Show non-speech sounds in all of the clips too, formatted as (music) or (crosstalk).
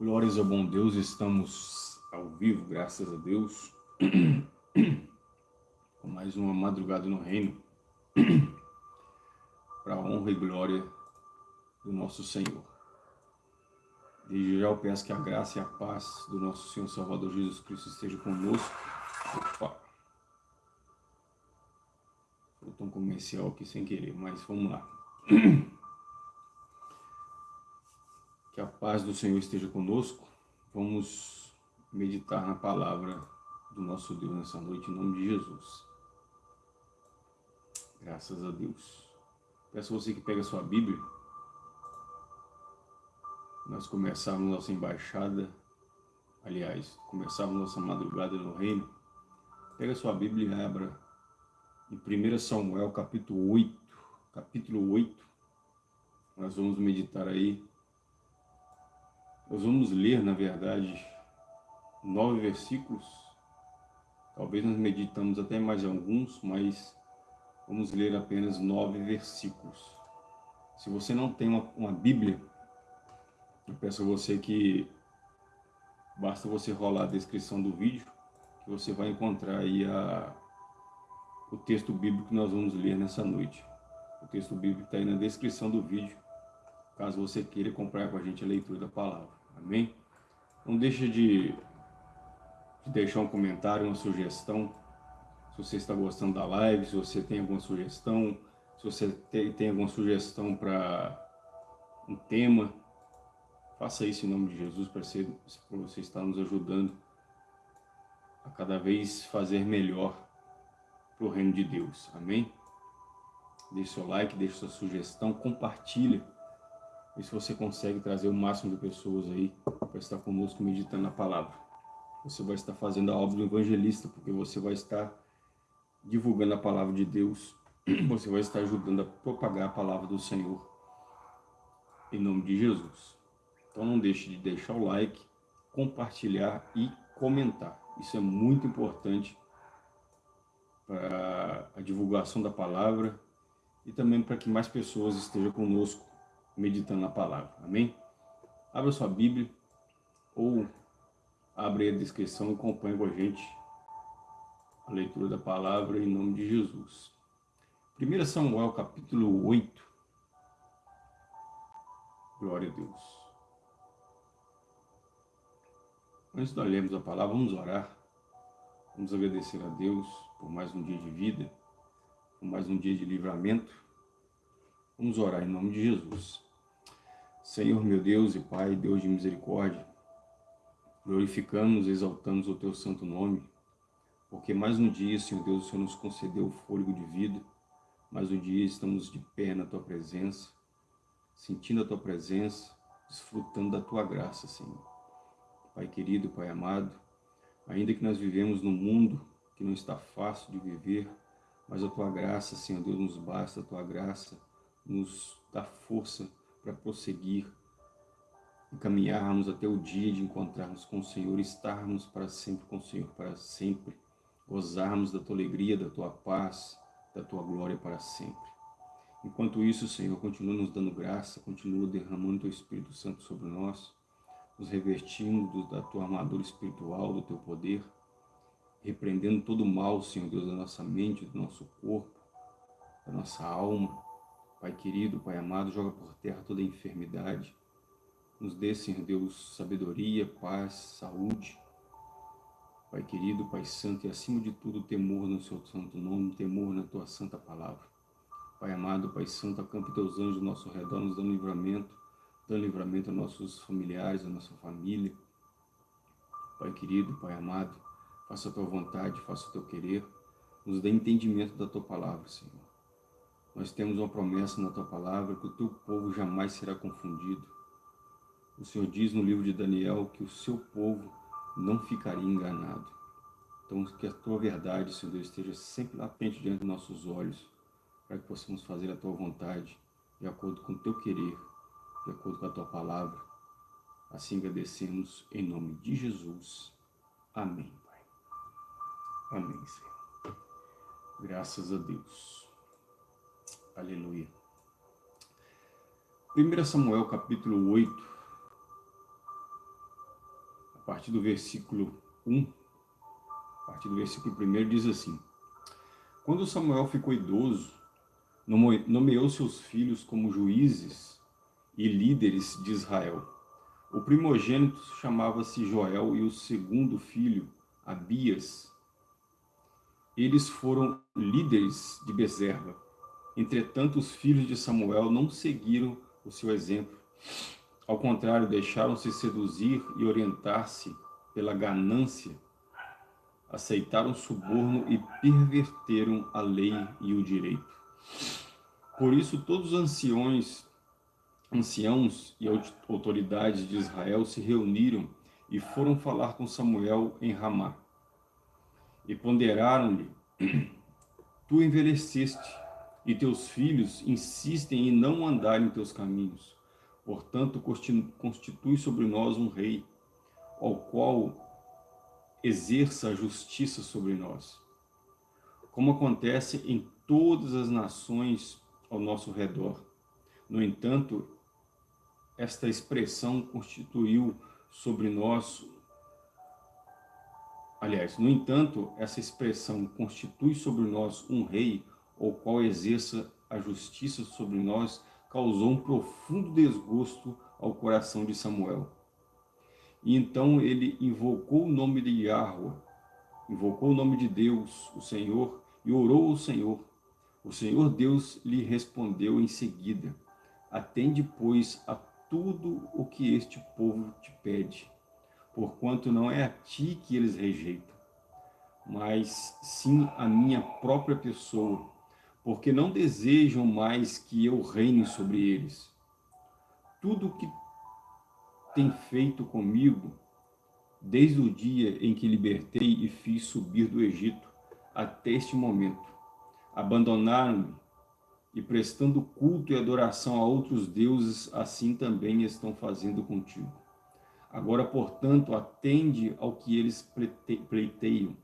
Glórias ao bom Deus, estamos ao vivo, graças a Deus, (clears throat) com mais uma madrugada no reino, (clears throat) para a honra e glória do nosso Senhor. Desde já eu peço que a graça e a paz do nosso Senhor Salvador Jesus Cristo esteja conosco. Opa! Faltou um comercial aqui sem querer, mas vamos lá. (clears throat) Que a paz do Senhor esteja conosco. Vamos meditar na palavra do nosso Deus nessa noite, em nome de Jesus. Graças a Deus. Peço a você que pegue a sua Bíblia. Nós começamos nossa embaixada, aliás, começamos nossa madrugada no reino. Pega a sua Bíblia e abra em 1 Samuel capítulo 8, capítulo 8. Nós vamos meditar aí nós vamos ler, na verdade, nove versículos. Talvez nós meditamos até mais alguns, mas vamos ler apenas nove versículos. Se você não tem uma, uma Bíblia, eu peço a você que basta você rolar a descrição do vídeo, que você vai encontrar aí a, o texto bíblico que nós vamos ler nessa noite. O texto bíblico está aí na descrição do vídeo, caso você queira acompanhar com a gente a leitura da palavra. Amém? Não deixe de, de deixar um comentário, uma sugestão. Se você está gostando da live, se você tem alguma sugestão, se você tem, tem alguma sugestão para um tema, faça isso em nome de Jesus para você, você estar nos ajudando a cada vez fazer melhor para o reino de Deus. Amém? Deixe seu like, deixe sua sugestão, compartilhe e se você consegue trazer o máximo de pessoas aí para estar conosco meditando na palavra. Você vai estar fazendo a obra do evangelista, porque você vai estar divulgando a palavra de Deus, (clears throat) você vai estar ajudando a propagar a palavra do Senhor, em nome de Jesus. Então não deixe de deixar o like, compartilhar e comentar. Isso é muito importante para a divulgação da palavra e também para que mais pessoas estejam conosco meditando na palavra. Amém? Abra sua Bíblia ou abre a descrição e acompanhe com a gente a leitura da palavra em nome de Jesus. 1 Samuel capítulo 8. Glória a Deus. Antes de nós lermos a palavra, vamos orar. Vamos agradecer a Deus por mais um dia de vida, por mais um dia de livramento. Vamos orar em nome de Jesus. Senhor meu Deus e Pai, Deus de misericórdia, glorificamos e exaltamos o Teu santo nome, porque mais um dia, Senhor Deus, o Senhor nos concedeu o fôlego de vida, mais um dia estamos de pé na Tua presença, sentindo a Tua presença, desfrutando da Tua graça, Senhor. Pai querido, Pai amado, ainda que nós vivemos num mundo que não está fácil de viver, mas a Tua graça, Senhor Deus, nos basta, a Tua graça nos dá força para prosseguir e caminharmos até o dia de encontrarmos com o Senhor, estarmos para sempre com o Senhor, para sempre, gozarmos da Tua alegria, da Tua paz, da Tua glória para sempre. Enquanto isso, Senhor, continua nos dando graça, continua derramando Teu Espírito Santo sobre nós, nos revestindo da Tua armadura espiritual, do Teu poder, repreendendo todo o mal, Senhor Deus, da nossa mente, do nosso corpo, da nossa alma, Pai querido, Pai amado, joga por terra toda enfermidade. Nos dê, Senhor Deus, sabedoria, paz, saúde. Pai querido, Pai santo e acima de tudo temor no seu santo nome, temor na tua santa palavra. Pai amado, Pai santo, acampe teus anjos ao nosso redor, nos dando livramento, dando livramento a nossos familiares, a nossa família. Pai querido, Pai amado, faça a tua vontade, faça o teu querer, nos dê entendimento da tua palavra, Senhor. Nós temos uma promessa na Tua Palavra que o Teu povo jamais será confundido. O Senhor diz no livro de Daniel que o Seu povo não ficaria enganado. Então, que a Tua verdade, Senhor Deus, esteja sempre latente diante dos nossos olhos, para que possamos fazer a Tua vontade, de acordo com o Teu querer, de acordo com a Tua Palavra. Assim agradecemos em nome de Jesus. Amém, Pai. Amém, Senhor. Graças a Deus. Aleluia. 1 Samuel capítulo 8. partir do versículo 1, a partir do versículo 1, diz assim, Quando Samuel ficou idoso, nomeou seus filhos como juízes e líderes de Israel. O primogênito chamava-se Joel e o segundo filho, Abias. Eles foram líderes de Bezerra. Entretanto, os filhos de Samuel não seguiram o seu exemplo. Ao contrário, deixaram-se seduzir e orientar-se pela ganância, aceitaram suborno e perverteram a lei e o direito. Por isso, todos os anciões, anciãos e autoridades de Israel se reuniram e foram falar com Samuel em Ramá. E ponderaram-lhe, tu envelheceste, e teus filhos insistem em não andar em teus caminhos. Portanto, constitui sobre nós um rei, ao qual exerça a justiça sobre nós. Como acontece em todas as nações ao nosso redor. No entanto, esta expressão constituiu sobre nós Aliás, no entanto, essa expressão constitui sobre nós um rei, o qual exerça a justiça sobre nós, causou um profundo desgosto ao coração de Samuel. E então ele invocou o nome de Yahweh, invocou o nome de Deus, o Senhor, e orou ao Senhor. O Senhor Deus lhe respondeu em seguida, atende, pois, a tudo o que este povo te pede, porquanto não é a ti que eles rejeitam, mas sim a minha própria pessoa, porque não desejam mais que eu reine sobre eles. Tudo o que tem feito comigo, desde o dia em que libertei e fiz subir do Egito, até este momento. Abandonaram-me e prestando culto e adoração a outros deuses, assim também estão fazendo contigo. Agora, portanto, atende ao que eles pleiteiam.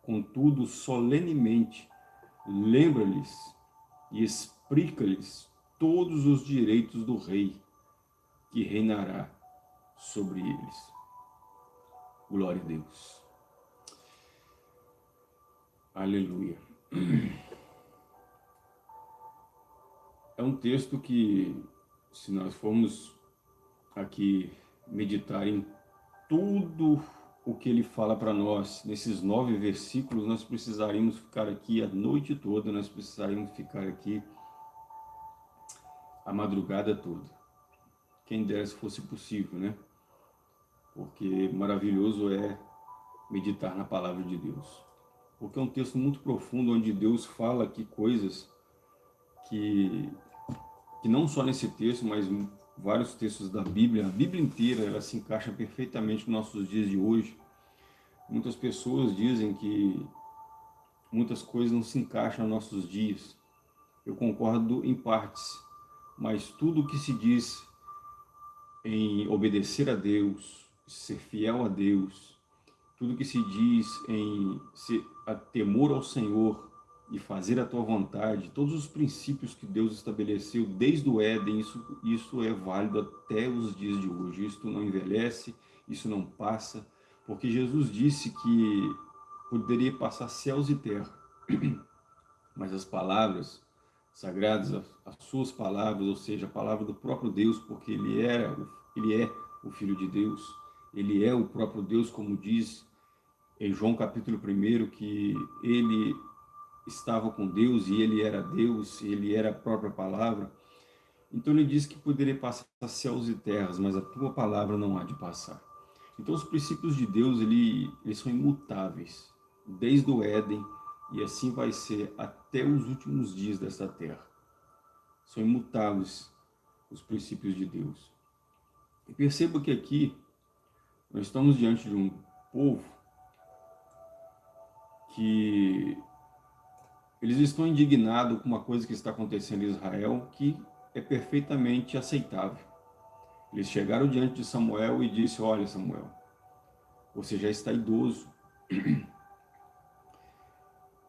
Contudo, solenemente, lembra-lhes e explica-lhes todos os direitos do rei, que reinará sobre eles. Glória a Deus. Aleluia. É um texto que, se nós formos aqui meditar em tudo o que ele fala para nós, nesses nove versículos, nós precisaríamos ficar aqui a noite toda, nós precisaríamos ficar aqui a madrugada toda. Quem dera se fosse possível, né? Porque maravilhoso é meditar na palavra de Deus. Porque é um texto muito profundo, onde Deus fala aqui coisas que, que não só nesse texto, mas vários textos da Bíblia, a Bíblia inteira, ela se encaixa perfeitamente nos nossos dias de hoje. Muitas pessoas dizem que muitas coisas não se encaixam nos nossos dias. Eu concordo em partes, mas tudo o que se diz em obedecer a Deus, ser fiel a Deus, tudo que se diz em ser, a temor ao Senhor, e fazer a tua vontade, todos os princípios que Deus estabeleceu desde o Éden, isso, isso é válido até os dias de hoje. Isso não envelhece, isso não passa, porque Jesus disse que poderia passar céus e terra, (clears throat) mas as palavras sagradas, as suas palavras, ou seja, a palavra do próprio Deus, porque ele, era, ele é o Filho de Deus, ele é o próprio Deus, como diz em João capítulo 1, que ele estava com Deus e ele era Deus, ele era a própria palavra. Então ele diz que poderia passar céus e terras, mas a tua palavra não há de passar. Então os princípios de Deus, ele, eles são imutáveis, desde o Éden, e assim vai ser até os últimos dias desta terra. São imutáveis os princípios de Deus. E perceba que aqui nós estamos diante de um povo que eles estão indignados com uma coisa que está acontecendo em Israel que é perfeitamente aceitável. Eles chegaram diante de Samuel e disse, olha Samuel, você já está idoso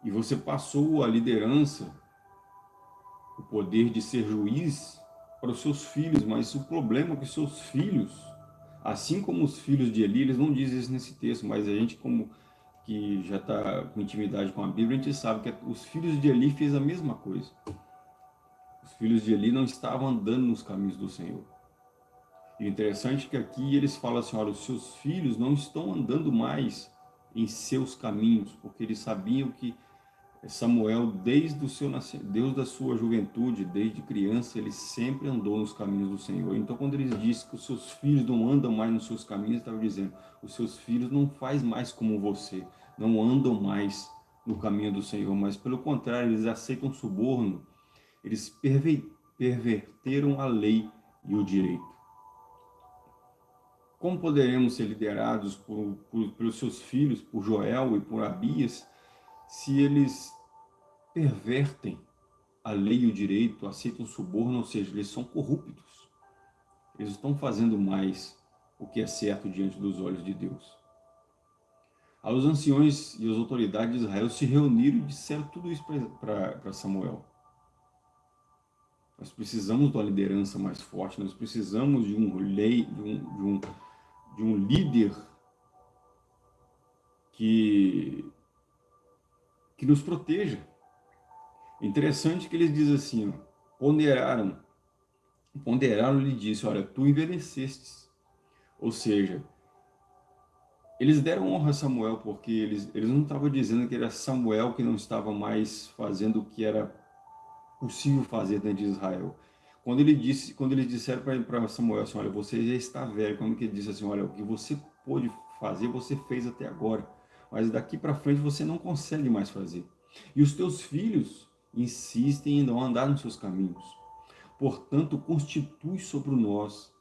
e você passou a liderança, o poder de ser juiz para os seus filhos, mas o problema é que seus filhos Assim como os filhos de Eli, eles não dizem isso nesse texto, mas a gente como que já está com intimidade com a Bíblia, a gente sabe que os filhos de Eli fez a mesma coisa. Os filhos de Eli não estavam andando nos caminhos do Senhor. E interessante é que aqui eles falam assim, olha, os seus filhos não estão andando mais em seus caminhos, porque eles sabiam que Samuel, desde o seu Deus da sua juventude, desde criança, ele sempre andou nos caminhos do Senhor. Então, quando eles dizem que os seus filhos não andam mais nos seus caminhos, estava dizendo, os seus filhos não faz mais como você, não andam mais no caminho do Senhor, mas pelo contrário, eles aceitam suborno, eles perverteram a lei e o direito. Como poderemos ser liderados por, por, pelos seus filhos, por Joel e por Abias, se eles pervertem a lei e o direito, aceitam suborno, ou seja, eles são corruptos. Eles estão fazendo mais o que é certo diante dos olhos de Deus. Aí os anciões e as autoridades de Israel se reuniram e disseram tudo isso para Samuel. Nós precisamos de uma liderança mais forte, nós precisamos de um lei, de um, de um, de um líder que que nos proteja. Interessante que eles dizem assim, ponderaram, ponderaram lhe disse, olha, tu envelhecestes. Ou seja, eles deram honra a Samuel, porque eles, eles não estavam dizendo que era Samuel que não estava mais fazendo o que era possível fazer dentro de Israel. Quando, ele disse, quando eles disseram para Samuel assim, olha, você já está velho, quando ele disse assim, olha, o que você pôde fazer, você fez até agora mas daqui para frente você não consegue mais fazer. E os teus filhos insistem em não andar nos seus caminhos. Portanto, constitui sobre nós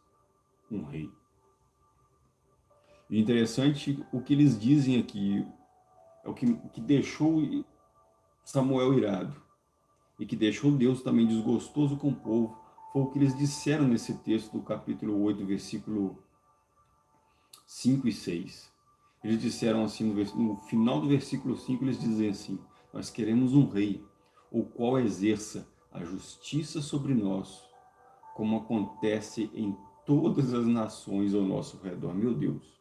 um rei. E interessante o que eles dizem aqui, é o que, que deixou Samuel irado e que deixou Deus também desgostoso com o povo, foi o que eles disseram nesse texto do capítulo 8, versículo 5 e 6. Eles disseram assim, no, final do versículo 5, eles dizem assim, nós queremos um rei, o qual exerça a justiça sobre nós, como acontece em todas as nações ao nosso redor. Meu Deus.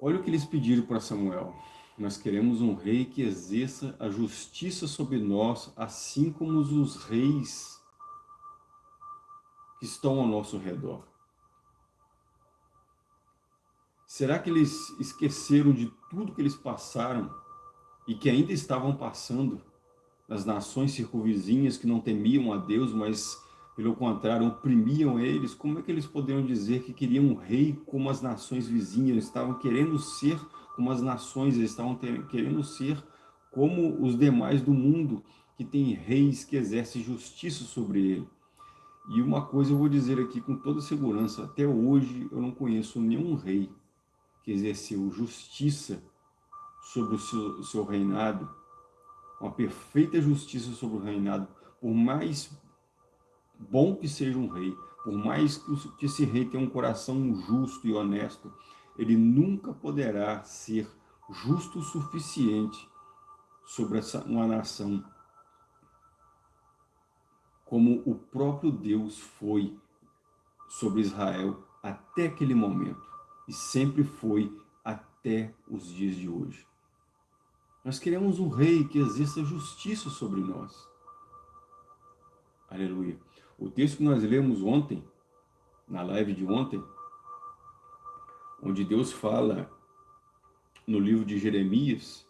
Olha o que eles pediram para Samuel. Nós queremos um rei que exerça a justiça sobre nós, assim como os reis que estão ao nosso redor. Será que eles esqueceram de tudo que eles passaram e que ainda estavam passando nas nações circunvizinhas que não temiam a Deus, mas pelo contrário oprimiam eles? Como é que eles poderiam dizer que queriam um rei como as nações vizinhas? Eles estavam querendo ser como as nações, eles estavam querendo ser como os demais do mundo, que tem reis que exercem justiça sobre ele. E uma coisa eu vou dizer aqui com toda segurança, até hoje eu não conheço nenhum rei que exerceu justiça sobre o seu, seu reinado, uma perfeita justiça sobre o reinado, por mais bom que seja um rei, por mais que esse rei tenha um coração justo e honesto, ele nunca poderá ser justo o suficiente sobre essa, uma nação como o próprio Deus foi sobre Israel até aquele momento e sempre foi até os dias de hoje. Nós queremos um rei que exerça justiça sobre nós. Aleluia. O texto que nós lemos ontem, na live de ontem, onde Deus fala no livro de Jeremias,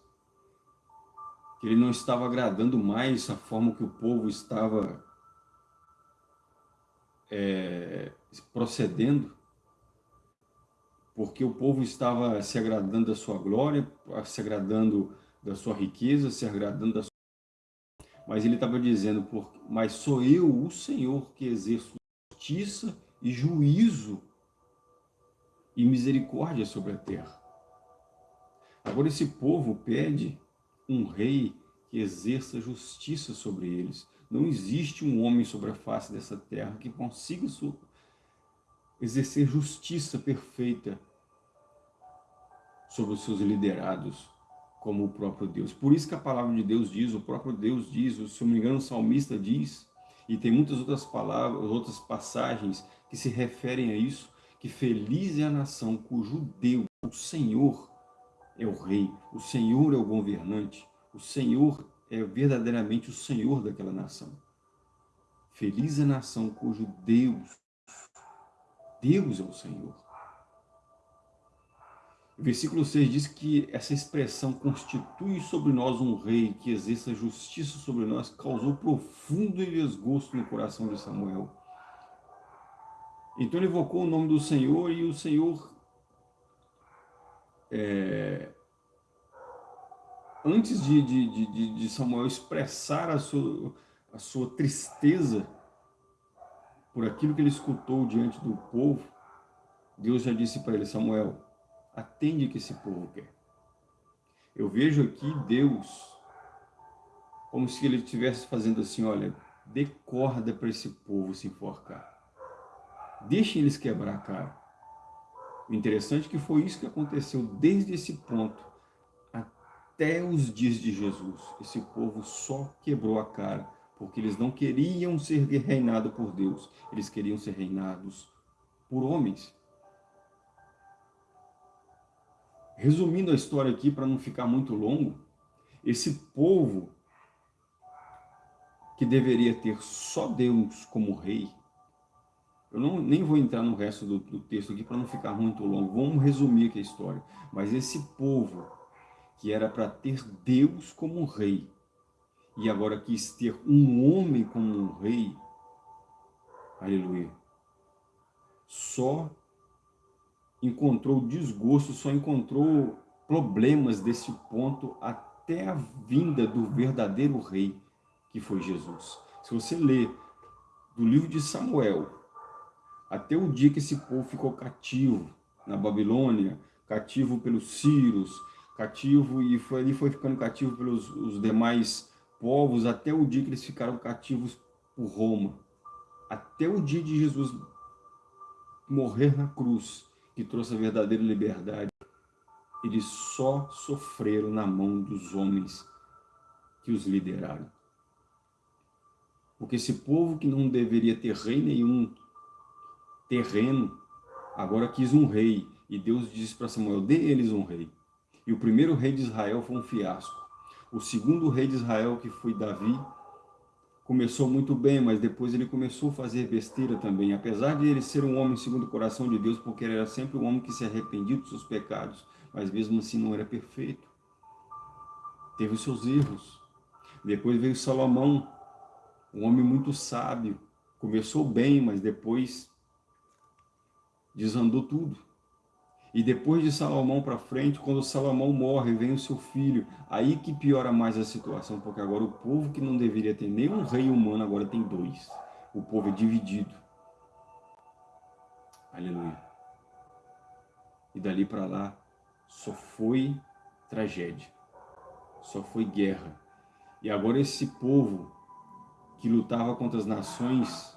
que ele não estava agradando mais a forma que o povo estava é, procedendo, porque o povo estava se agradando da sua glória, se agradando da sua riqueza, se agradando da sua... Mas ele estava dizendo, mas sou eu, o Senhor, que exerço justiça e juízo e misericórdia sobre a terra. Agora esse povo pede um rei que exerça justiça sobre eles. Não existe um homem sobre a face dessa terra que consiga exercer justiça perfeita sobre os seus liderados, como o próprio Deus. Por isso que a palavra de Deus diz, o próprio Deus diz, se não me engano o salmista diz, E tem muitas outras palavras, outras passagens que se referem a isso, que feliz é a nação cujo Deus, o Senhor, é o rei, o Senhor é o governante, o Senhor é verdadeiramente o Senhor daquela nação. Feliz é a nação cujo Deus, Deus é o Senhor. Versículo 6 diz que essa expressão constitui sobre nós um rei que exerça justiça sobre nós, causou profundo desgosto no coração de Samuel. Então ele invocou o nome do Senhor e o Senhor, é, antes de, de, de, de, Samuel expressar a sua, a sua tristeza por aquilo que ele escutou diante do povo, Deus já disse para ele, Samuel, atende que esse povo quer. Eu vejo aqui Deus como se ele estivesse fazendo assim, olha, dê corda para esse povo se enforcar. Deixem eles quebrar a cara. O interessante é que foi isso que aconteceu desde esse ponto até os dias de Jesus. Esse povo só quebrou a cara, porque eles não queriam ser reinados por Deus, eles queriam ser reinados por homens. Resumindo a história aqui, para não ficar muito longo, esse povo que deveria ter só Deus como rei, eu não, nem vou entrar no resto do, do texto aqui para não ficar muito longo, vamos resumir aqui a história. Mas esse povo que era para ter Deus como rei, e agora quis ter um homem como um rei, aleluia, só encontrou desgosto, só encontrou problemas desse ponto até a vinda do verdadeiro rei, que foi Jesus. Se você ler do livro de Samuel, até o dia que esse povo ficou cativo na Babilônia, cativo pelos sírios, cativo e foi, foi ficando cativo pelos os demais povos, até o dia que eles ficaram cativos por Roma. Até o dia de Jesus morrer na cruz, que trouxe a verdadeira liberdade, eles só sofreram na mão dos homens que os lideraram. Porque esse povo que não deveria ter rei nenhum terreno, agora quis um rei. E Deus disse para Samuel, dê eles um rei. E o primeiro rei de Israel foi um fiasco. O segundo rei de Israel, que foi Davi, começou muito bem, mas depois ele começou a fazer besteira também. Apesar de ele ser um homem segundo o coração de Deus, porque ele era sempre um homem que se arrependia dos seus pecados, mas mesmo assim não era perfeito. Teve os seus erros. Depois veio Salomão, um homem muito sábio. Começou bem, mas depois desandou tudo. E depois de Salomão para frente, quando Salomão morre, vem o seu filho. Aí que piora mais a situação, porque agora o povo que não deveria ter nenhum rei humano, agora tem dois. O povo é dividido. Aleluia. E dali para lá, só foi tragédia. Só foi guerra. E agora esse povo que lutava contra as nações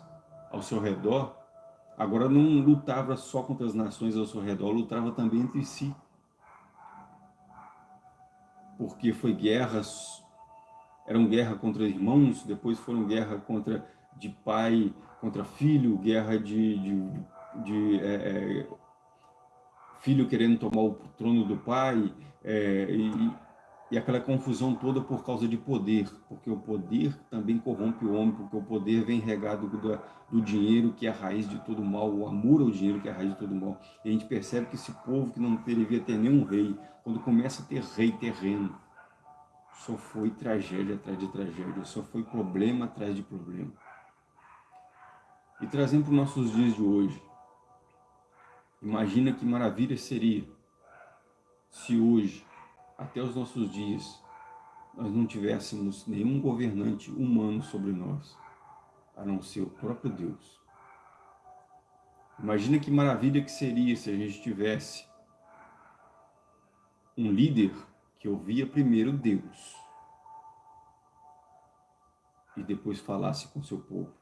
ao seu redor, Agora não lutava só contra as nações ao seu redor, lutava também entre si. Porque foi guerras, eram guerra contra irmãos, depois foram guerra contra de pai contra filho, guerra de, de, de é, é, filho querendo tomar o trono do pai, é, e, e aquela confusão toda por causa de poder, porque o poder também corrompe o homem, porque o poder vem regado do, do dinheiro, que é a raiz de todo mal, o amor ao dinheiro, que é a raiz de todo mal. E a gente percebe que esse povo que não devia ter nenhum rei, quando começa a ter rei terreno, só foi tragédia atrás de tragédia, só foi problema atrás de problema. E trazendo para os nossos dias de hoje, imagina que maravilha seria se hoje até os nossos dias, nós não tivéssemos nenhum governante humano sobre nós, a não ser o próprio Deus. Imagina que maravilha que seria se a gente tivesse um líder que ouvia primeiro Deus e depois falasse com seu povo.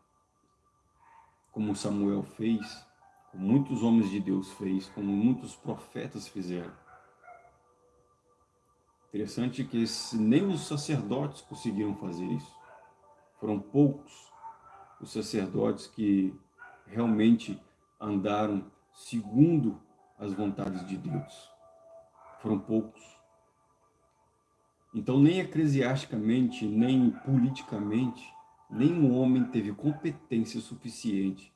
Como Samuel fez, como muitos homens de Deus fez, como muitos profetas fizeram. Interessante que nem os sacerdotes conseguiram fazer isso. Foram poucos os sacerdotes que realmente andaram segundo as vontades de Deus. Foram poucos. Então, nem eclesiasticamente, nem politicamente, nenhum homem teve competência suficiente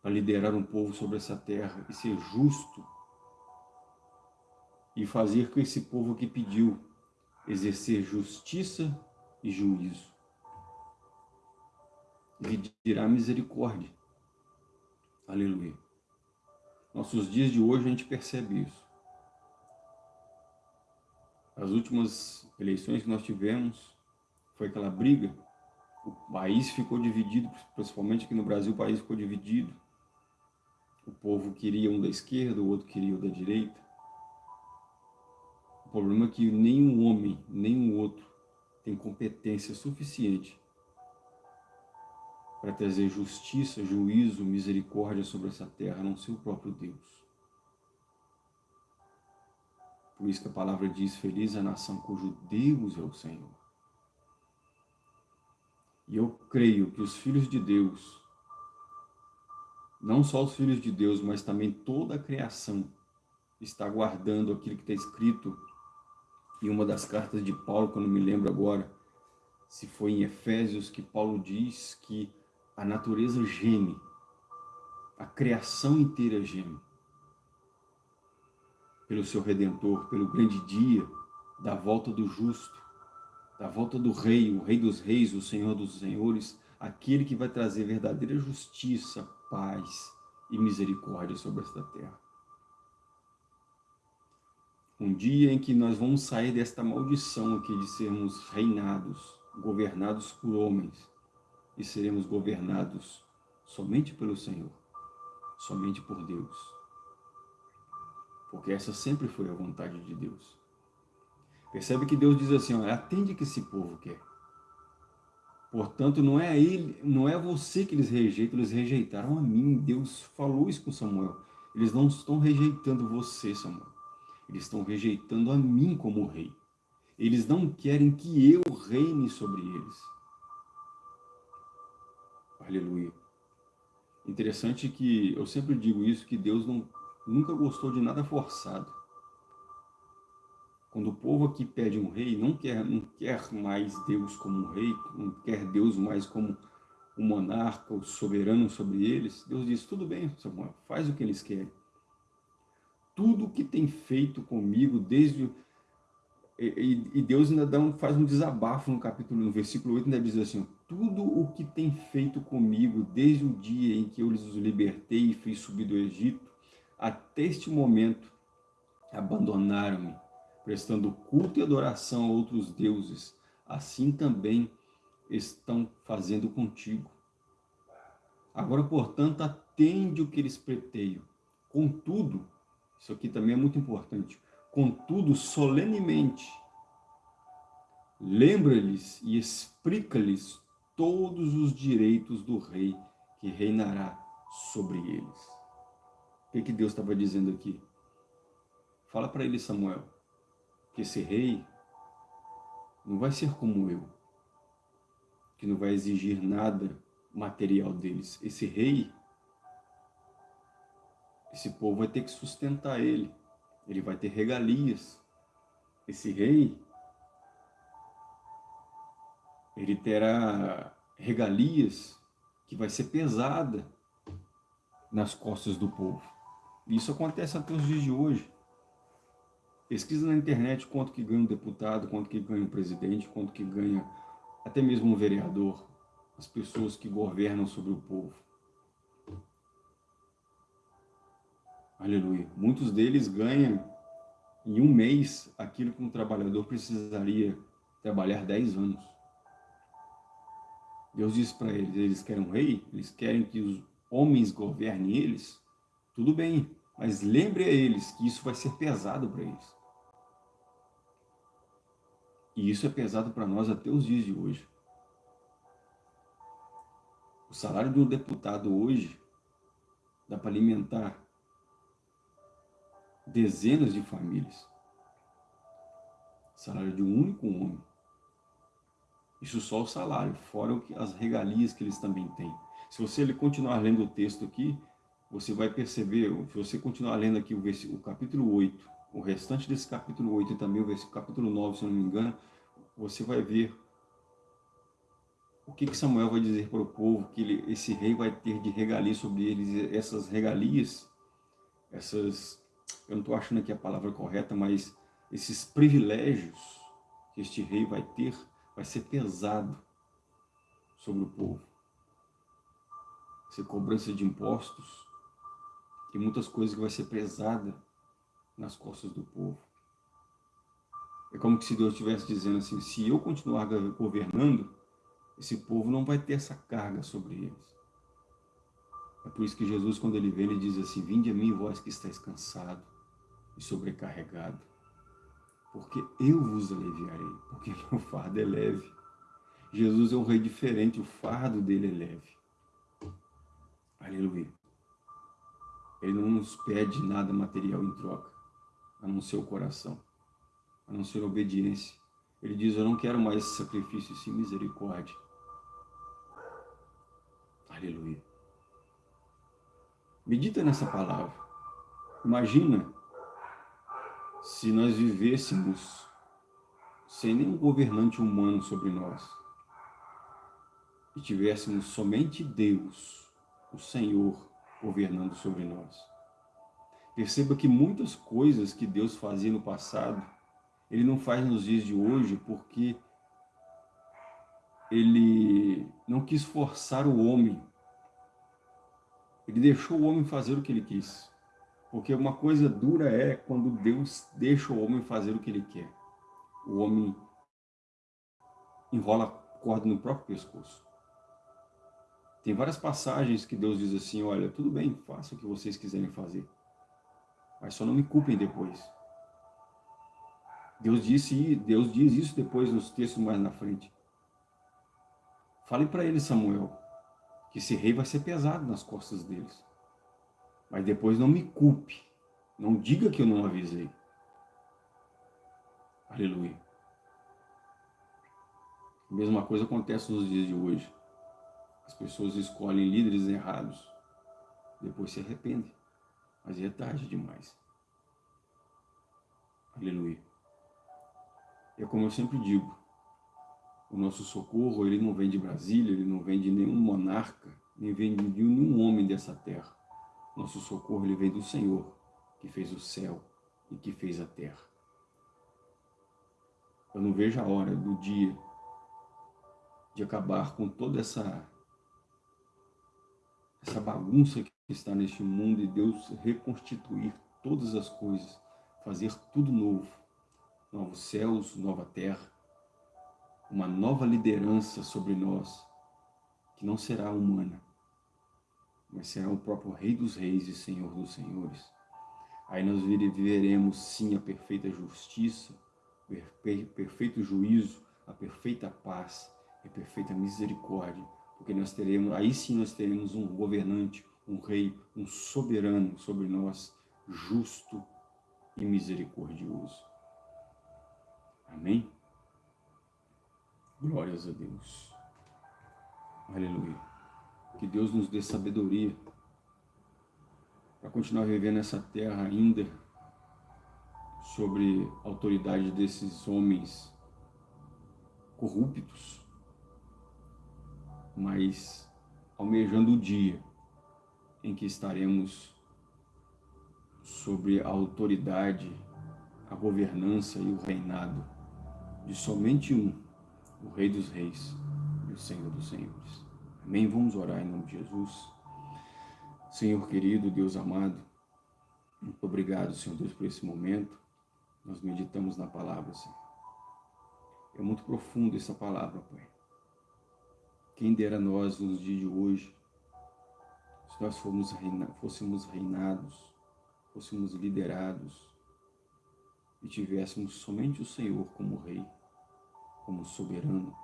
para liderar um povo sobre essa terra e ser justo e fazer com esse povo que pediu exercer justiça e juízo. E dirá misericórdia. Aleluia. Nossos dias de hoje a gente percebe isso. As últimas eleições que nós tivemos foi aquela briga. O país ficou dividido, principalmente aqui no Brasil o país ficou dividido. O povo queria um da esquerda, o outro queria o da direita. O problema é que nenhum homem, nenhum outro tem competência suficiente para trazer justiça, juízo, misericórdia sobre essa terra, não ser o próprio Deus. Por isso que a palavra diz, feliz a nação cujo Deus é o Senhor. E eu creio que os filhos de Deus, não só os filhos de Deus, mas também toda a criação, está guardando aquilo que está escrito em uma das cartas de Paulo, que eu não me lembro agora, se foi em Efésios, que Paulo diz que a natureza geme, a criação inteira geme, pelo seu Redentor, pelo grande dia da volta do justo, da volta do Rei, o Rei dos Reis, o Senhor dos Senhores, aquele que vai trazer verdadeira justiça, paz e misericórdia sobre esta terra. Um dia em que nós vamos sair desta maldição aqui de sermos reinados, governados por homens, e seremos governados somente pelo Senhor, somente por Deus. Porque essa sempre foi a vontade de Deus. Percebe que Deus diz assim, ó, atende que esse povo quer. Portanto, não é ele, não é você que eles rejeitam, eles rejeitaram a mim. Deus falou isso com Samuel. Eles não estão rejeitando você, Samuel. Eles estão rejeitando a mim como rei. Eles não querem que eu reine sobre eles. Aleluia. Interessante que eu sempre digo isso, que Deus não, nunca gostou de nada forçado. Quando o povo aqui pede um rei, não quer, não quer mais Deus como um rei, não quer Deus mais como o monarca, o soberano sobre eles, Deus diz, tudo bem, Samuel, faz o que eles querem tudo que tem feito comigo desde... E, e Deus ainda dá um, faz um desabafo no capítulo, no versículo 8, ainda diz assim, tudo o que tem feito comigo desde o dia em que eu os libertei e fiz subir do Egito, até este momento, abandonaram-me, prestando culto e adoração a outros deuses, assim também estão fazendo contigo. Agora, portanto, atende o que eles preteiam. Contudo, isso aqui também é muito importante. Contudo, solenemente, lembra-lhes e explica-lhes todos os direitos do rei que reinará sobre eles. O que, que Deus estava dizendo aqui? Fala para ele, Samuel, que esse rei não vai ser como eu, que não vai exigir nada material deles. Esse rei esse povo vai ter que sustentar ele. Ele vai ter regalias. Esse rei, ele terá regalias que vai ser pesada nas costas do povo. Isso acontece até os dias de hoje. Pesquisa na internet quanto que ganha um deputado, quanto que ganha um presidente, quanto que ganha até mesmo um vereador, as pessoas que governam sobre o povo. Aleluia. Muitos deles ganham em um mês aquilo que um trabalhador precisaria trabalhar 10 anos. Deus diz para eles, eles querem um rei, eles querem que os homens governem eles, tudo bem, mas lembre a eles que isso vai ser pesado para eles. E isso é pesado para nós até os dias de hoje. O salário de um deputado hoje dá para alimentar dezenas de famílias. Salário de um único homem. Isso só o salário, fora as regalias que eles também têm. Se você continuar lendo o texto aqui, você vai perceber, se você continuar lendo aqui o, o capítulo 8, o restante desse capítulo 8 e também o capítulo 9, se eu não me engano, você vai ver o que, que Samuel vai dizer para o povo, que ele, esse rei vai ter de regalia sobre eles, essas regalias, essas, eu não estou achando aqui a palavra correta, mas esses privilégios que este rei vai ter, vai ser pesado sobre o povo. Ser cobrança de impostos e muitas coisas que vai ser pesada nas costas do povo. É como se Deus estivesse dizendo assim, se eu continuar governando, esse povo não vai ter essa carga sobre eles. É por isso que Jesus, quando ele vem, ele diz assim, Vinde a mim, vós que estáis cansado e sobrecarregado, porque eu vos aliviarei, porque (laughs) meu fardo é leve. Jesus é um rei diferente, o fardo dele é leve. Aleluia. Ele não nos pede nada material em troca, a não ser o coração, a não ser a obediência. Ele diz, eu não quero mais sacrifício, sim misericórdia. Aleluia. Medita nessa palavra. Imagina se nós vivêssemos sem nenhum governante humano sobre nós e tivéssemos somente Deus, o Senhor, governando sobre nós. Perceba que muitas coisas que Deus fazia no passado, Ele não faz nos dias de hoje porque Ele não quis forçar o homem. Ele deixou o homem fazer o que ele quis. Porque uma coisa dura é quando Deus deixa o homem fazer o que ele quer. O homem enrola a corda no próprio pescoço. Tem várias passagens que Deus diz assim, olha, tudo bem, faça o que vocês quiserem fazer. Mas só não me culpem depois. Deus disse, Deus diz isso depois nos textos mais na frente. Fale para ele, Samuel, que esse rei vai ser pesado nas costas deles. Mas depois não me culpe. Não diga que eu não avisei. Aleluia. A mesma coisa acontece nos dias de hoje. As pessoas escolhem líderes errados, depois se arrependem, mas é tarde demais. Aleluia. É como eu sempre digo, o nosso socorro, ele não vem de Brasília, ele não vem de nenhum monarca, nem vem de nenhum homem dessa terra. Nosso socorro, ele vem do Senhor, que fez o céu e que fez a terra. Eu não vejo a hora do dia de acabar com toda essa essa bagunça que está neste mundo e Deus reconstituir todas as coisas, fazer tudo novo, novos céus, nova terra, uma nova liderança sobre nós, que não será humana, mas será o próprio Rei dos Reis e Senhor dos Senhores. Aí nós viveremos sim a perfeita justiça, o perfeito juízo, a perfeita paz e a perfeita misericórdia, porque nós teremos, aí sim nós teremos um governante, um rei, um soberano sobre nós, justo e misericordioso. Amém? Glórias a Deus. Aleluia. Que Deus nos dê sabedoria para continuar vivendo nessa terra ainda sobre a autoridade desses homens corruptos, mas almejando o dia em que estaremos sobre a autoridade, a governança e o reinado de somente um, o Rei dos Reis e o Senhor dos Senhores. Amém? Vamos orar em nome de Jesus. Senhor querido, Deus amado, muito obrigado, Senhor Deus, por esse momento. Nós meditamos na palavra, Senhor. É muito profundo essa palavra, Pai. Quem dera nós nos dias de hoje, se nós fôssemos, reina, fôssemos reinados, fôssemos liderados e tivéssemos somente o Senhor como Rei como soberano,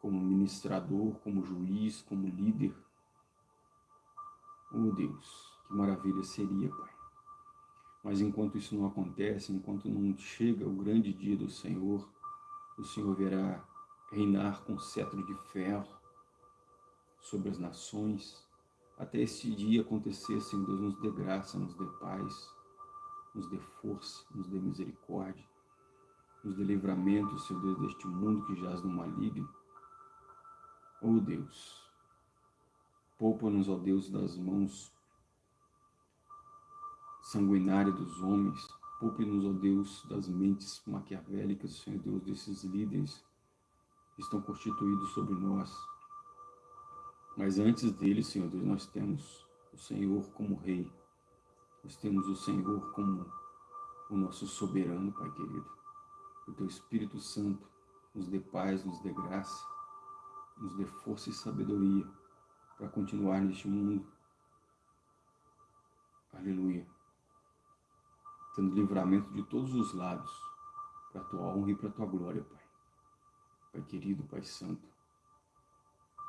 como ministrador, como juiz, como líder. Oh Deus, que maravilha seria, Pai. Mas enquanto isso não acontece, enquanto não chega o grande dia do Senhor, o Senhor verá reinar com cetro de ferro sobre as nações, até este dia acontecer, Senhor Deus, nos dê graça, nos dê paz, nos dê força, nos dê misericórdia, nos dê livramento, Senhor Deus, deste mundo que jaz no maligno. Oh Deus, poupa-nos, ó Deus, das mãos sanguinárias dos homens, poupe-nos, ó Deus, das mentes maquiavélicas, Senhor Deus, desses líderes que estão constituídos sobre nós. Mas antes deles, Senhor Deus, nós temos o Senhor como Rei, nós temos o Senhor como o nosso soberano, Pai querido. O Teu Espírito Santo nos dê paz, nos dê graça, nos dê força e sabedoria para continuar neste mundo. Aleluia. Tendo livramento de todos os lados, para a Tua honra e para a Tua glória, Pai. Pai querido, Pai Santo.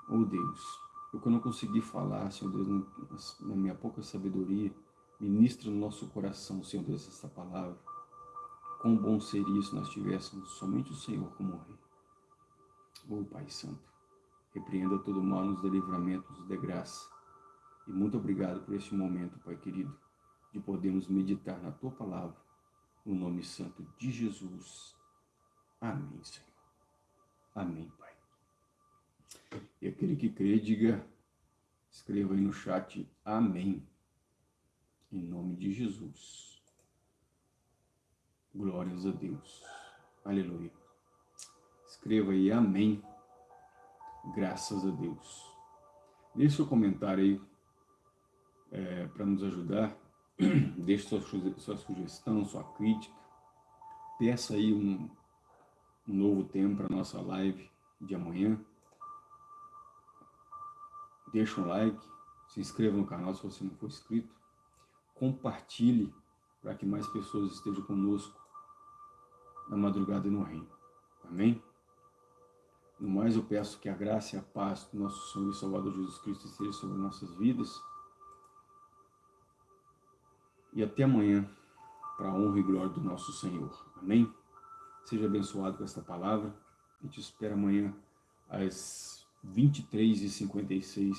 Oh Deus, o que eu não consegui falar, Senhor Deus, na minha pouca sabedoria, Ministra no nosso coração, Senhor Deus, essa palavra. Quão bom seria se nós tivéssemos somente o Senhor como Rei. Oh Pai Santo, repreenda todo mal, nos livramento, nos dê graça. E muito obrigado por este momento, Pai querido, de podermos meditar na Tua palavra, no nome santo de Jesus. Amém, Senhor. Amém, Pai. E aquele que crê, diga, escreva aí no chat, Amém. Em nome de Jesus. Glórias a Deus. Aleluia. Escreva aí amém. Graças a Deus. Deixe seu comentário aí é, para nos ajudar. (clears throat) Deixe sua, sua sugestão, sua crítica. Peça aí um, um novo tema para nossa live de amanhã. Deixa um like, se inscreva no canal se você não for inscrito compartilhe para que mais pessoas estejam conosco na madrugada e no reino. Amém? No mais, eu peço que a graça e a paz do nosso Senhor e Salvador Jesus Cristo esteja sobre nossas vidas. E até amanhã, para a honra e glória do nosso Senhor. Amém? Seja abençoado com esta palavra. A gente espera amanhã às 23h56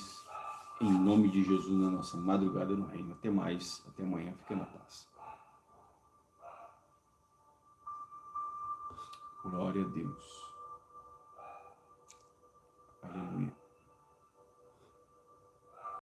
em nome de Jesus, na nossa madrugada no reino. Até mais, até amanhã, fique na paz. Glória a Deus. Aleluia.